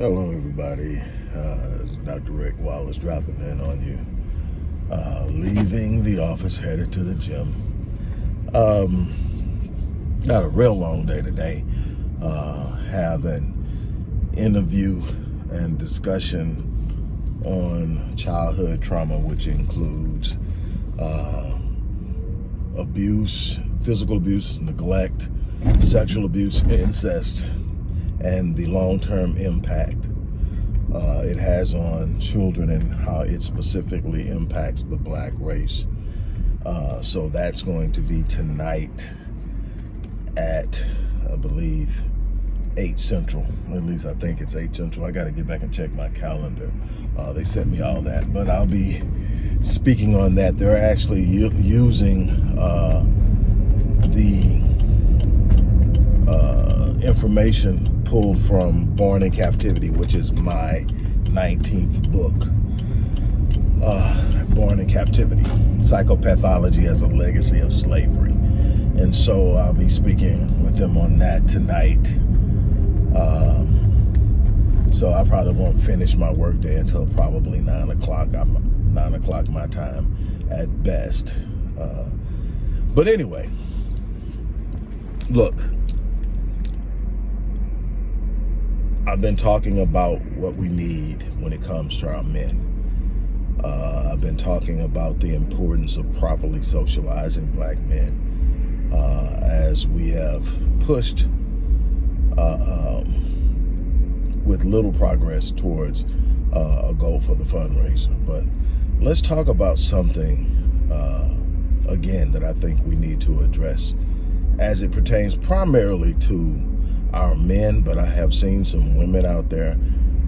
Hello, everybody. Uh, Dr. Rick Wallace dropping in on you. Uh, leaving the office, headed to the gym. Um, got a real long day today. Uh, have an interview and discussion on childhood trauma, which includes uh, abuse, physical abuse, neglect, sexual abuse, incest, and the long-term impact uh, it has on children and how it specifically impacts the black race. Uh, so that's going to be tonight at, I believe, 8 Central. At least I think it's 8 Central. I got to get back and check my calendar. Uh, they sent me all that. But I'll be speaking on that. They're actually using uh, the uh, information pulled from Born in Captivity, which is my 19th book. Uh, Born in Captivity, Psychopathology as a Legacy of Slavery. And so I'll be speaking with them on that tonight. Um, so I probably won't finish my workday until probably 9 o'clock. I'm 9 o'clock my time at best. Uh, but anyway, look, I've been talking about what we need when it comes to our men. Uh, I've been talking about the importance of properly socializing black men uh, as we have pushed uh, um, with little progress towards uh, a goal for the fundraiser. But let's talk about something, uh, again, that I think we need to address as it pertains primarily to our men, but I have seen some women out there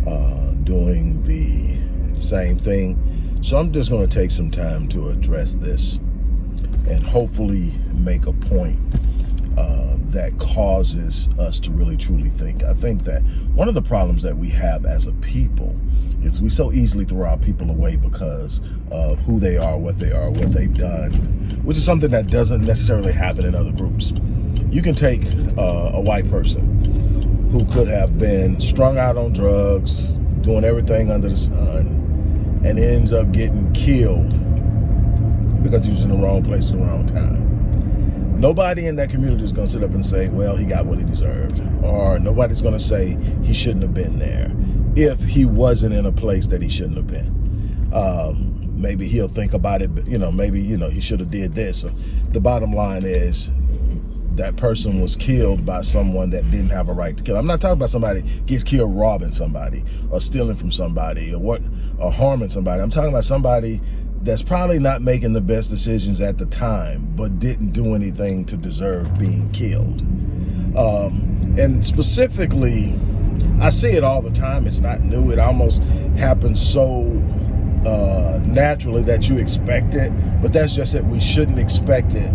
uh, doing the same thing. So I'm just going to take some time to address this and hopefully make a point uh, that causes us to really truly think. I think that one of the problems that we have as a people is we so easily throw our people away because of who they are, what they are, what they've done, which is something that doesn't necessarily happen in other groups. You can take uh, a white person who could have been strung out on drugs, doing everything under the sun, and ends up getting killed because he was in the wrong place at the wrong time. Nobody in that community is going to sit up and say, well, he got what he deserved. Or nobody's going to say he shouldn't have been there if he wasn't in a place that he shouldn't have been. Um, maybe he'll think about it, you know, maybe, you know, he should have did this. The bottom line is that person was killed by someone that didn't have a right to kill. I'm not talking about somebody gets killed robbing somebody or stealing from somebody or what or harming somebody. I'm talking about somebody that's probably not making the best decisions at the time, but didn't do anything to deserve being killed. Um, and specifically, I see it all the time. It's not new. It almost happens so uh, naturally that you expect it, but that's just that we shouldn't expect it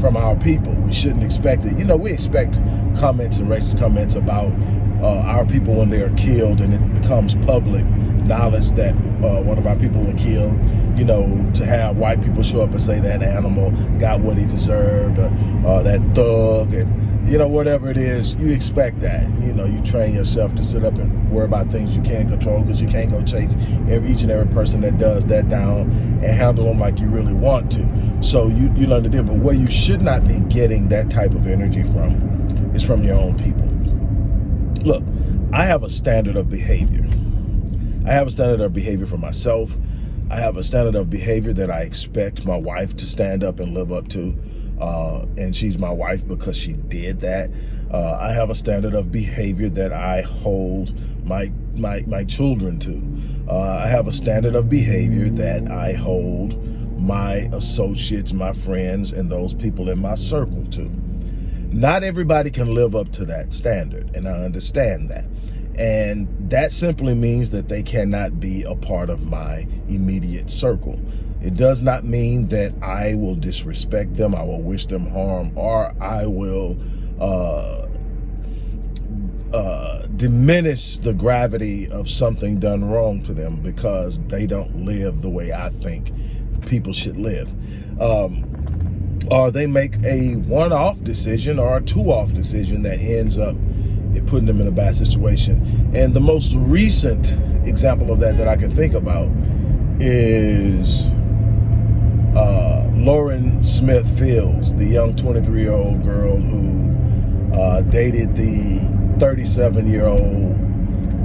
from our people. We shouldn't expect it. You know, we expect comments and racist comments about uh, our people when they are killed and it becomes public knowledge that uh, one of our people were killed, you know, to have white people show up and say that animal got what he deserved, uh, uh that thug, and, you know, whatever it is, you expect that. You know, you train yourself to sit up and worry about things you can't control because you can't go chase every, each and every person that does that down and handle them like you really want to. So you, you learn to deal. But where you should not be getting that type of energy from is from your own people. Look, I have a standard of behavior. I have a standard of behavior for myself. I have a standard of behavior that I expect my wife to stand up and live up to. Uh, and she's my wife because she did that. Uh, I have a standard of behavior that I hold my my my children to. Uh, I have a standard of behavior that I hold my associates, my friends, and those people in my circle to. Not everybody can live up to that standard, and I understand that. And that simply means that they cannot be a part of my immediate circle. It does not mean that I will disrespect them, I will wish them harm, or I will uh, uh, diminish the gravity of something done wrong to them because they don't live the way I think people should live. Um, or they make a one-off decision or a two-off decision that ends up putting them in a bad situation. And the most recent example of that that I can think about is uh, Lauren Smith Fields, the young 23 year old girl who uh, dated the 37 year old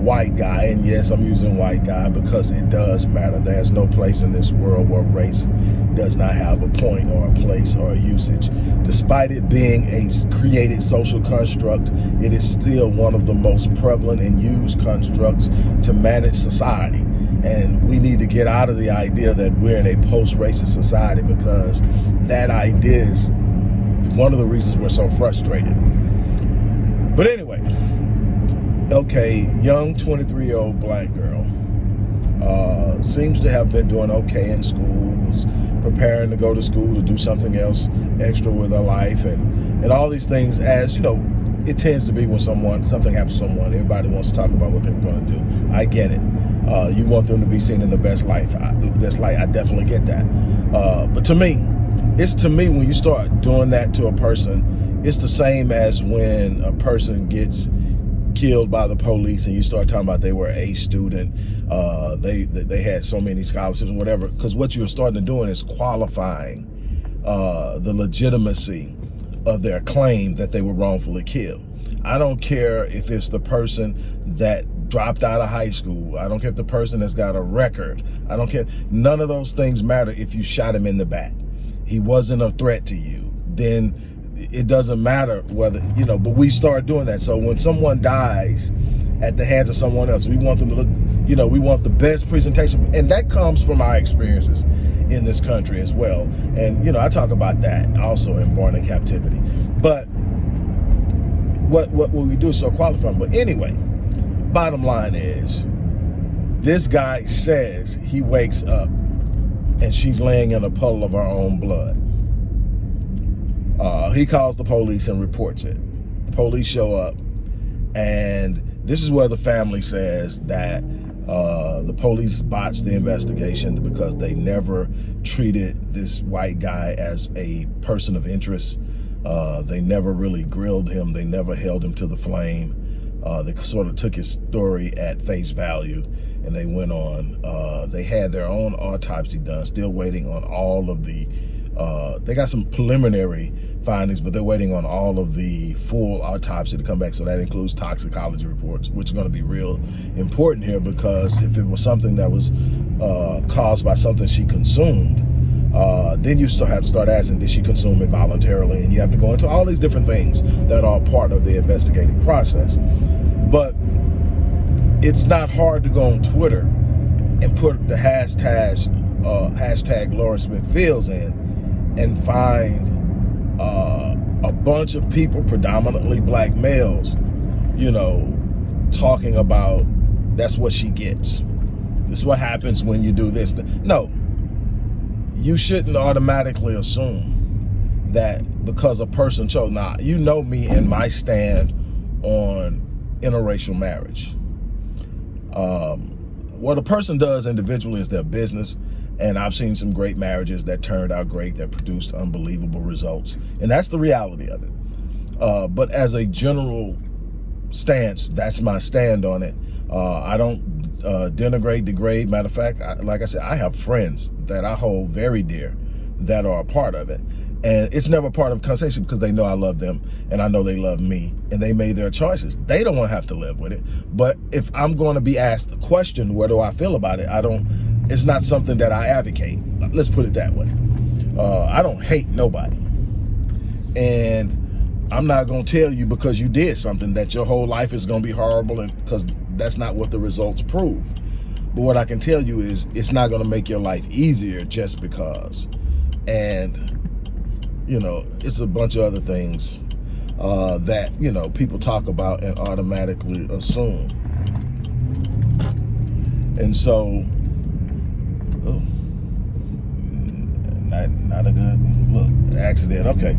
white guy. And yes, I'm using white guy because it does matter. There's no place in this world where race does not have a point or a place or a usage. Despite it being a created social construct, it is still one of the most prevalent and used constructs to manage society. And we need to get out of the idea that we're in a post-racist society because that idea is one of the reasons we're so frustrated. But anyway, okay, young 23 year old black girl uh, seems to have been doing okay in school, was preparing to go to school to do something else extra with her life and, and all these things as, you know, it tends to be when someone, something happens to someone, everybody wants to talk about what they were going to do. I get it. Uh, you want them to be seen in the best life, I, best light. I definitely get that. Uh, but to me, it's to me when you start doing that to a person, it's the same as when a person gets killed by the police and you start talking about they were a student, uh, they they had so many scholarships or whatever, because what you're starting to doing is qualifying uh, the legitimacy of their claim that they were wrongfully killed. I don't care if it's the person that dropped out of high school. I don't care if the person has got a record. I don't care. None of those things matter if you shot him in the back. He wasn't a threat to you. Then it doesn't matter whether, you know, but we start doing that. So when someone dies at the hands of someone else, we want them to look, you know, we want the best presentation. And that comes from our experiences in this country as well. And, you know, I talk about that also in Born in Captivity. But what, what will we do so qualifying? But anyway, bottom line is, this guy says he wakes up and she's laying in a puddle of her own blood. Uh, he calls the police and reports it. The police show up, and this is where the family says that uh, the police botched the investigation because they never treated this white guy as a person of interest. Uh, they never really grilled him. They never held him to the flame. Uh, they sort of took his story at face value and they went on. Uh, they had their own autopsy done, still waiting on all of the uh, they got some preliminary findings, but they're waiting on all of the full autopsy to come back. So that includes toxicology reports, which are going to be real important here because if it was something that was uh, caused by something she consumed, uh, then you still have to start asking, did she consume it voluntarily? And you have to go into all these different things that are part of the investigative process. But it's not hard to go on Twitter and put the hashtag, uh, hashtag Lauren Smith Fields in and find uh, a bunch of people, predominantly black males, you know, talking about that's what she gets. This is what happens when you do this. No, you shouldn't automatically assume that because a person chose. Now, you know me and my stand on interracial marriage. Um, what a person does individually is their business. And I've seen some great marriages that turned out great, that produced unbelievable results. And that's the reality of it. Uh, but as a general stance, that's my stand on it. Uh, I don't uh, denigrate, degrade. Matter of fact, I, like I said, I have friends that I hold very dear that are a part of it. And it's never part of conversation because they know I love them and I know they love me and they made their choices. They don't want to have to live with it. But if I'm going to be asked the question, where do I feel about it? I don't it's not something that I advocate. Let's put it that way. Uh, I don't hate nobody. And I'm not going to tell you because you did something that your whole life is going to be horrible and because that's not what the results prove. But what I can tell you is it's not going to make your life easier just because. And, you know, it's a bunch of other things uh, that, you know, people talk about and automatically assume. And so Oh, not not a good look. Accident. Okay.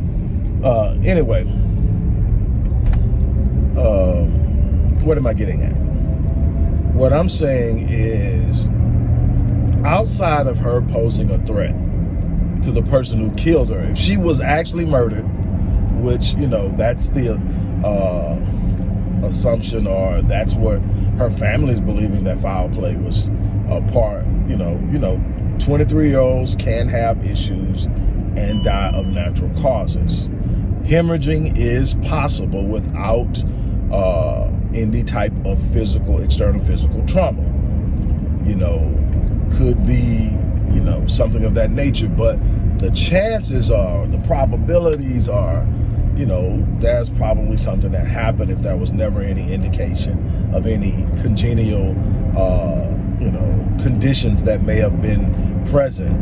Uh, anyway, um, what am I getting at? What I'm saying is, outside of her posing a threat to the person who killed her, if she was actually murdered, which you know that's the uh, assumption or that's what her family is believing that foul play was a part. You know, you know, 23 year olds can have issues and die of natural causes. Hemorrhaging is possible without uh, any type of physical, external physical trauma. You know, could be, you know, something of that nature, but the chances are, the probabilities are, you know, there's probably something that happened if there was never any indication of any congenial, uh, you know, conditions that may have been present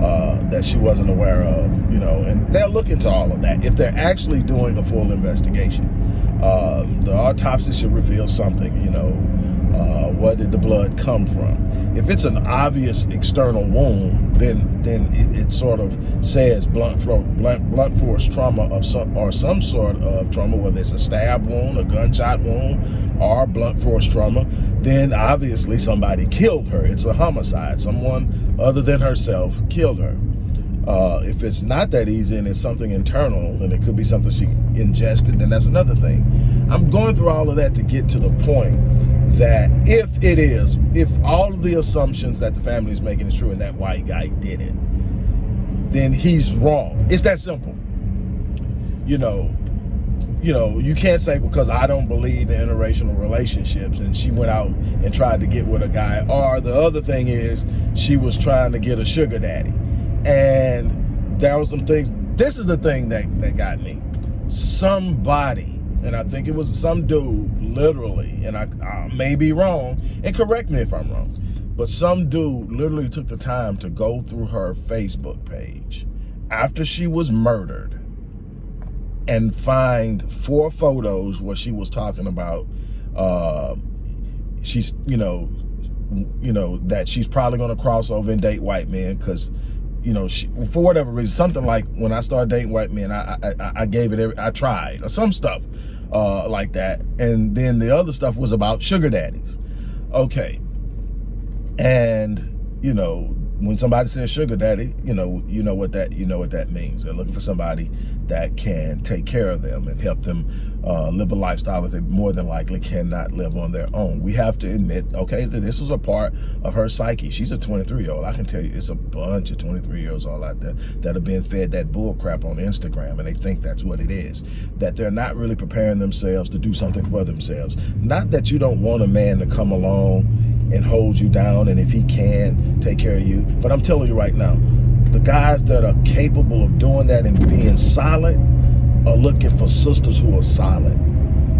uh, that she wasn't aware of, you know, and they'll look into all of that if they're actually doing a full investigation. Uh, the autopsy should reveal something, you know, uh, what did the blood come from? If it's an obvious external wound, then then it, it sort of says blunt, blunt, blunt force trauma of some, or some sort of trauma, whether it's a stab wound, a gunshot wound, or blunt force trauma, then obviously somebody killed her. It's a homicide. Someone other than herself killed her. Uh, if it's not that easy and it's something internal and it could be something she ingested, then that's another thing. I'm going through all of that to get to the point that if it is, if all of the assumptions that the family is making is true and that white guy did it, then he's wrong. It's that simple. You know, you know, you can't say because I don't believe in interracial relationships and she went out and tried to get with a guy. Or the other thing is she was trying to get a sugar daddy. And there were some things, this is the thing that, that got me. Somebody and I think it was some dude, literally, and I, I may be wrong, and correct me if I'm wrong, but some dude literally took the time to go through her Facebook page after she was murdered and find four photos where she was talking about uh, she's, you know, you know, that she's probably going to cross over and date white men because you know, she, for whatever reason, something like when I started dating white men, I I, I gave it, every, I tried, or some stuff uh, like that. And then the other stuff was about sugar daddies. Okay. And, you know, when somebody says sugar daddy, you know, you know what that you know what that means. They're looking for somebody that can take care of them and help them uh, live a lifestyle that they more than likely cannot live on their own. We have to admit, okay, that this was a part of her psyche. She's a 23 year old. I can tell you, it's a bunch of 23 year olds all out there that are being fed that bull crap on Instagram, and they think that's what it is. That they're not really preparing themselves to do something for themselves. Not that you don't want a man to come along and hold you down and if he can take care of you but i'm telling you right now the guys that are capable of doing that and being solid are looking for sisters who are solid.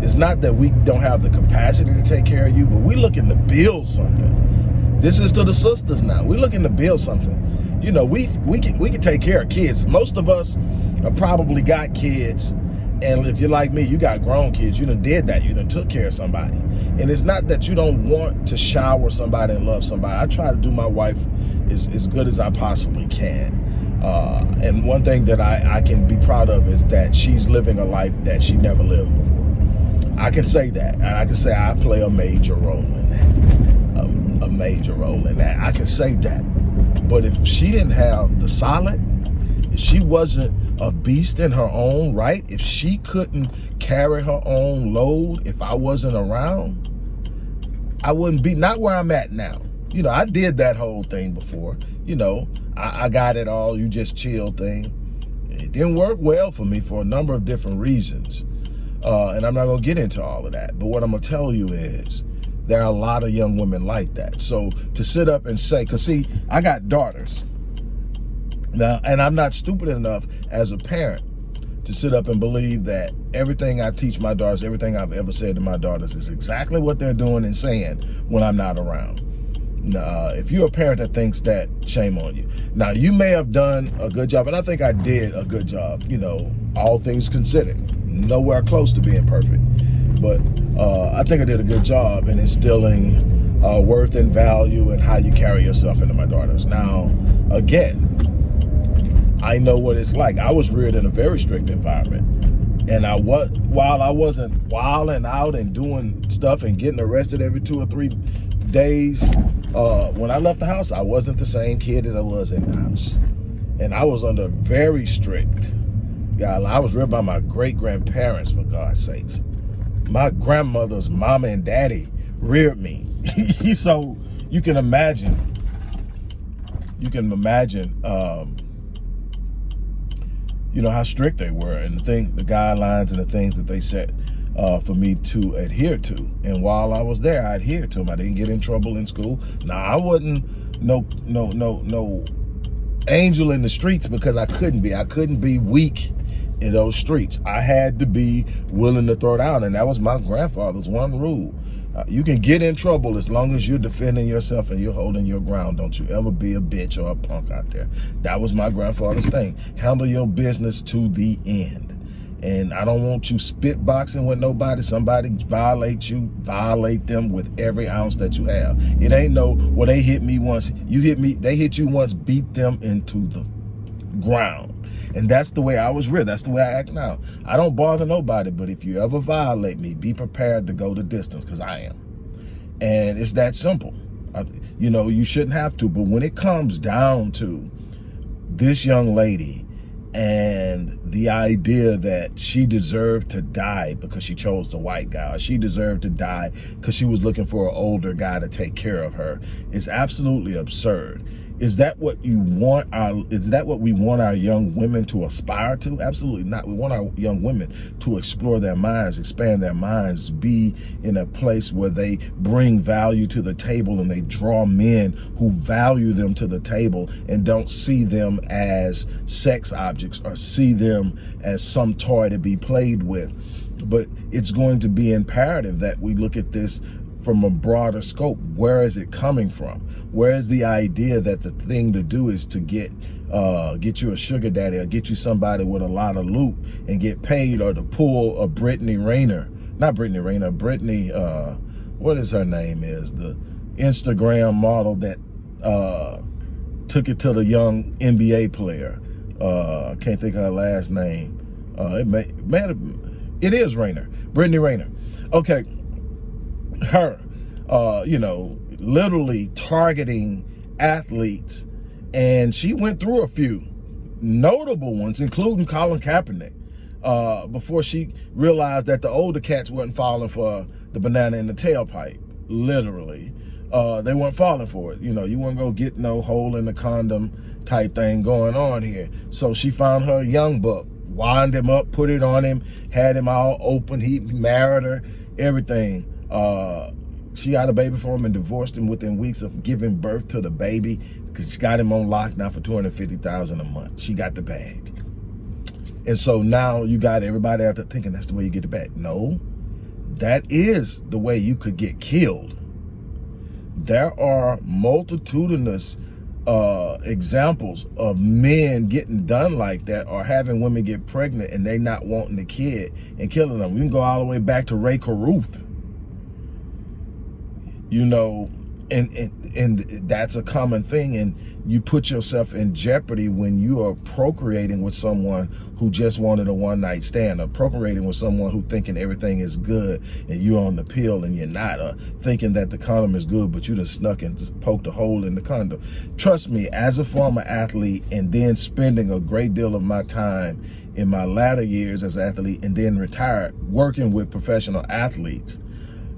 It's not that we don't have the capacity to take care of you but we're looking to build something. This is to the sisters now. We're looking to build something. You know we we can we can take care of kids. Most of us have probably got kids and if you're like me, you got grown kids, you done did that. You done took care of somebody. And it's not that you don't want to shower somebody and love somebody. I try to do my wife as, as good as I possibly can. Uh, and one thing that I, I can be proud of is that she's living a life that she never lived before. I can say that. And I can say I play a major role in that. A, a major role in that. I can say that. But if she didn't have the solid, if she wasn't a beast in her own right, if she couldn't carry her own load, if I wasn't around, I wouldn't be not where I'm at now. You know, I did that whole thing before. You know, I, I got it all, you just chill thing. It didn't work well for me for a number of different reasons. Uh, and I'm not gonna get into all of that. But what I'm gonna tell you is, there are a lot of young women like that. So to sit up and say, cause see, I got daughters. Now, and I'm not stupid enough as a parent to sit up and believe that everything I teach my daughters, everything I've ever said to my daughters is exactly what they're doing and saying when I'm not around. Uh, if you're a parent that thinks that, shame on you. Now, you may have done a good job, and I think I did a good job, you know, all things considered. Nowhere close to being perfect. But uh, I think I did a good job in instilling uh, worth and value and how you carry yourself into my daughters. Now, again, I know what it's like. I was reared in a very strict environment. And I was while I wasn't wilding out and doing stuff and getting arrested every two or three days, uh, when I left the house, I wasn't the same kid as I was in the house. And I was under very strict. Yeah, I was reared by my great grandparents, for God's sakes. my grandmother's mama and daddy reared me. so you can imagine, you can imagine, um, you know, how strict they were and the thing, the guidelines and the things that they set uh, for me to adhere to. And while I was there, I adhered to them. I didn't get in trouble in school. Now I wasn't no, no, no, no angel in the streets because I couldn't be. I couldn't be weak in those streets. I had to be willing to throw down. And that was my grandfather's one rule. Uh, you can get in trouble as long as you're defending yourself and you're holding your ground. Don't you ever be a bitch or a punk out there. That was my grandfather's thing. Handle your business to the end. And I don't want you spit boxing with nobody. Somebody violate you, violate them with every ounce that you have. It ain't no, well, they hit me once. You hit me, they hit you once, beat them into the ground. And that's the way I was real. That's the way I act now. I don't bother nobody, but if you ever violate me, be prepared to go the distance because I am. And it's that simple. I, you know, you shouldn't have to. But when it comes down to this young lady and the idea that she deserved to die because she chose the white guy, she deserved to die because she was looking for an older guy to take care of her is absolutely absurd. Is that what you want our, is that what we want our young women to aspire to? Absolutely not. We want our young women to explore their minds, expand their minds, be in a place where they bring value to the table and they draw men who value them to the table and don't see them as sex objects or see them as some toy to be played with. But it's going to be imperative that we look at this from a broader scope. Where is it coming from? Where is the idea that the thing to do is to get uh, get you a sugar daddy or get you somebody with a lot of loot and get paid or to pull a Brittany Renner, not Brittany Renner, Brittany, uh, what is her name is, the Instagram model that uh, took it to the young NBA player. Uh, I can't think of her last name. Uh, it may, may it is Renner, Brittany Renner. Okay, her, uh, you know, literally targeting athletes. And she went through a few notable ones, including Colin Kaepernick, uh, before she realized that the older cats weren't falling for the banana in the tailpipe, literally. Uh, they weren't falling for it. You know, you wouldn't go get no hole in the condom type thing going on here. So she found her young buck, wind him up, put it on him, had him all open. He married her, everything. Uh, she got a baby for him and divorced him within weeks of giving birth to the baby because she got him on lockdown for 250000 a month. She got the bag. And so now you got everybody out there thinking that's the way you get the bag. No, that is the way you could get killed. There are multitudinous uh, examples of men getting done like that or having women get pregnant and they not wanting the kid and killing them. We can go all the way back to Rae Carruth you know, and, and, and that's a common thing. And you put yourself in jeopardy when you are procreating with someone who just wanted a one night stand or procreating with someone who thinking everything is good and you're on the pill and you're not or thinking that the condom is good, but you just snuck and just poked a hole in the condom. Trust me, as a former athlete and then spending a great deal of my time in my latter years as an athlete and then retired working with professional athletes,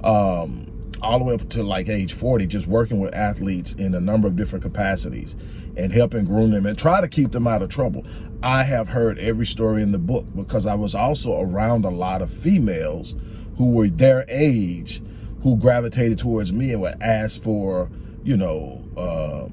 um, all the way up to like age 40, just working with athletes in a number of different capacities and helping groom them and try to keep them out of trouble. I have heard every story in the book because I was also around a lot of females who were their age who gravitated towards me and would ask for, you know, uh,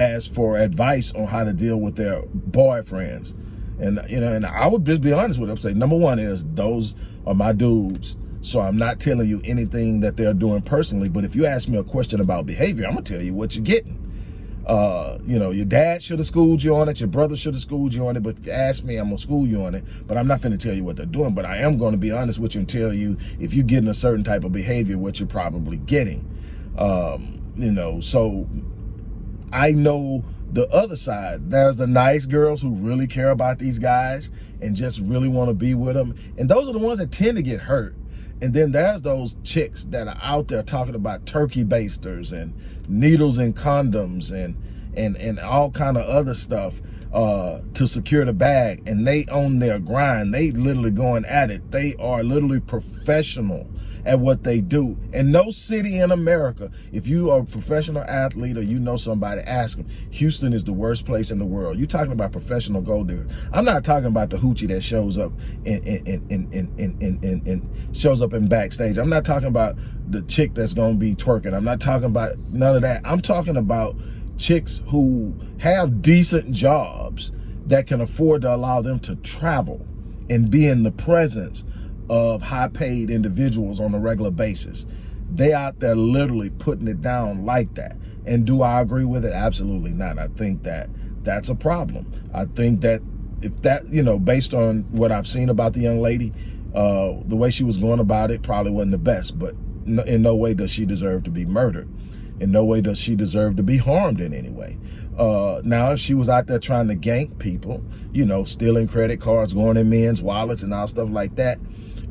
ask for advice on how to deal with their boyfriends. And, you know, and I would just be honest with them, say, number one is those are my dudes so I'm not telling you anything that they're doing personally, but if you ask me a question about behavior, I'm gonna tell you what you're getting. Uh, you know, your dad should have schooled you on it, your brother should have schooled you on it, but if you ask me, I'm gonna school you on it, but I'm not gonna tell you what they're doing, but I am gonna be honest with you and tell you if you're getting a certain type of behavior, what you're probably getting. Um, you know, so I know the other side. There's the nice girls who really care about these guys and just really want to be with them. And those are the ones that tend to get hurt and then there's those chicks that are out there talking about turkey basters and needles and condoms and and and all kind of other stuff uh, to secure the bag and they own their grind. They literally going at it. They are literally professional at what they do. In no city in America, if you are a professional athlete or you know somebody, ask them. Houston is the worst place in the world. You're talking about professional gold digger. I'm not talking about the hoochie that shows up in shows up in backstage. I'm not talking about the chick that's gonna be twerking. I'm not talking about none of that. I'm talking about chicks who have decent jobs that can afford to allow them to travel and be in the presence of high paid individuals on a regular basis. They out there literally putting it down like that. And do I agree with it? Absolutely not. I think that that's a problem. I think that if that, you know, based on what I've seen about the young lady, uh, the way she was going about it probably wasn't the best, but in no way does she deserve to be murdered. In no way does she deserve to be harmed in any way. Uh, now, if she was out there trying to gank people, you know, stealing credit cards, going in men's wallets and all stuff like that,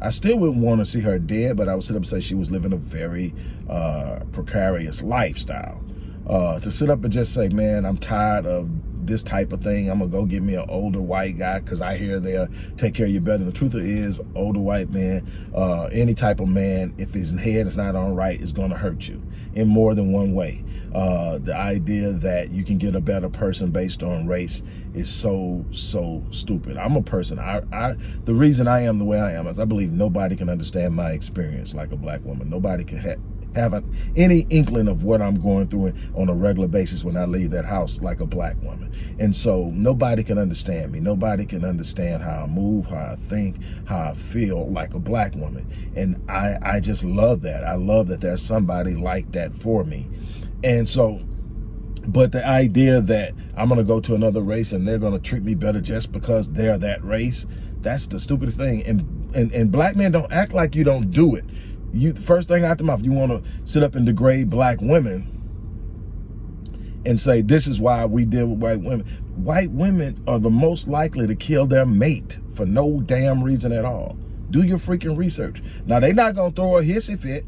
I still wouldn't want to see her dead, but I would sit up and say she was living a very uh, precarious lifestyle. Uh, to sit up and just say, man, I'm tired of this type of thing. I'm gonna go get me an older white guy because I hear they'll take care of you better. The truth is, older white man, uh, any type of man, if his head is not on right, is gonna hurt you in more than one way. Uh, the idea that you can get a better person based on race is so so stupid. I'm a person. I, I the reason I am the way I am is I believe nobody can understand my experience like a black woman. Nobody can have n't any inkling of what I'm going through on a regular basis when I leave that house like a black woman. And so nobody can understand me. Nobody can understand how I move, how I think, how I feel like a black woman. And I, I just love that. I love that there's somebody like that for me. And so but the idea that I'm going to go to another race and they're going to treat me better just because they're that race, that's the stupidest thing. And, and, and black men don't act like you don't do it you first thing out the mouth, you want to sit up and degrade black women and say, this is why we deal with white women. White women are the most likely to kill their mate for no damn reason at all. Do your freaking research. Now, they're not going to throw a hissy fit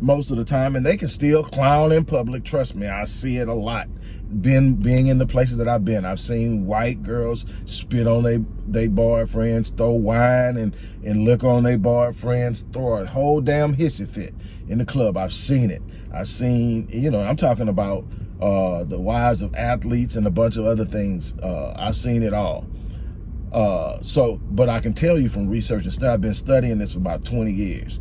most of the time, and they can still clown in public. Trust me, I see it a lot. Been being in the places that I've been, I've seen white girls spit on their they boyfriends, throw wine and and liquor on their boyfriends, throw a whole damn hissy fit in the club. I've seen it. I've seen, you know, I'm talking about uh, the wives of athletes and a bunch of other things. Uh, I've seen it all. Uh, so, but I can tell you from research and stuff, I've been studying this for about 20 years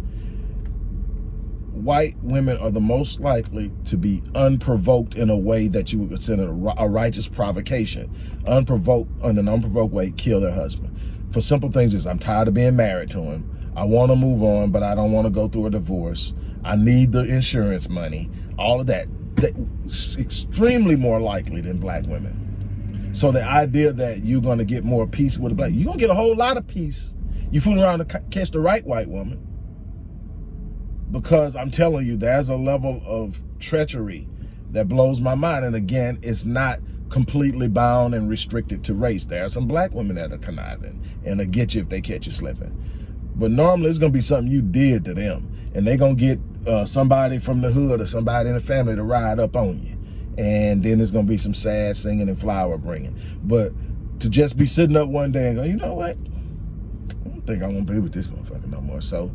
white women are the most likely to be unprovoked in a way that you would consider a righteous provocation. Unprovoked, in an unprovoked way, kill their husband. For simple things is, I'm tired of being married to him. I want to move on, but I don't want to go through a divorce. I need the insurance money. All of that. That's extremely more likely than black women. So the idea that you're going to get more peace with a black, you're going to get a whole lot of peace. You fool around to catch the right white woman because I'm telling you, there's a level of treachery that blows my mind. And again, it's not completely bound and restricted to race. There are some black women that are conniving and they'll get you if they catch you slipping. But normally it's going to be something you did to them. And they're going to get uh, somebody from the hood or somebody in the family to ride up on you. And then there's going to be some sad singing and flower bringing. But to just be sitting up one day and go, you know what? I don't think I'm going to be with this motherfucker no more. So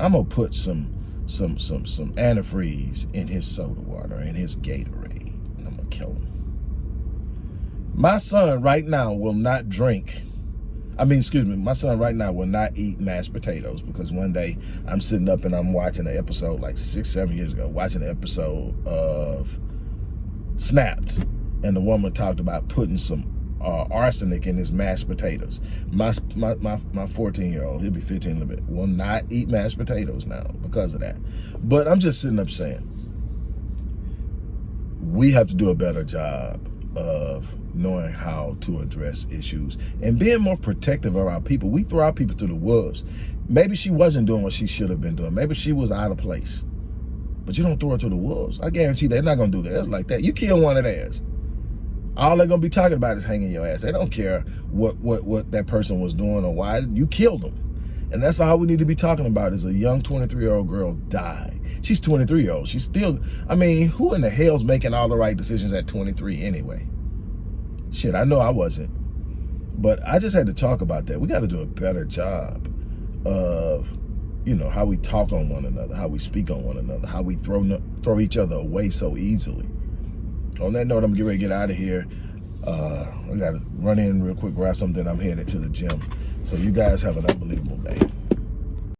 I'm gonna put some some some some antifreeze in his soda water and his Gatorade. And I'm gonna kill him. My son right now will not drink. I mean, excuse me, my son right now will not eat mashed potatoes because one day I'm sitting up and I'm watching an episode like six, seven years ago, watching an episode of Snapped. And the woman talked about putting some uh, arsenic in his mashed potatoes. My my my my 14 year old, he'll be 15 in a bit, will not eat mashed potatoes now because of that. But I'm just sitting up saying, we have to do a better job of knowing how to address issues and being more protective of our people. We throw our people to the wolves. Maybe she wasn't doing what she should have been doing. Maybe she was out of place. But you don't throw her to the wolves. I guarantee they're not going to do theirs like that. You kill one of theirs all they're gonna be talking about is hanging your ass. They don't care what what what that person was doing or why you killed them. And that's all we need to be talking about is a young 23 year old girl died. She's 23 year old. She's still, I mean, who in the hell's making all the right decisions at 23 anyway? Shit, I know I wasn't. But I just had to talk about that. We got to do a better job of, you know, how we talk on one another, how we speak on one another, how we throw throw each other away so easily. On that note, I'm getting ready to get out of here. Uh, I got to run in real quick, grab something. I'm headed to the gym. So you guys have an unbelievable day.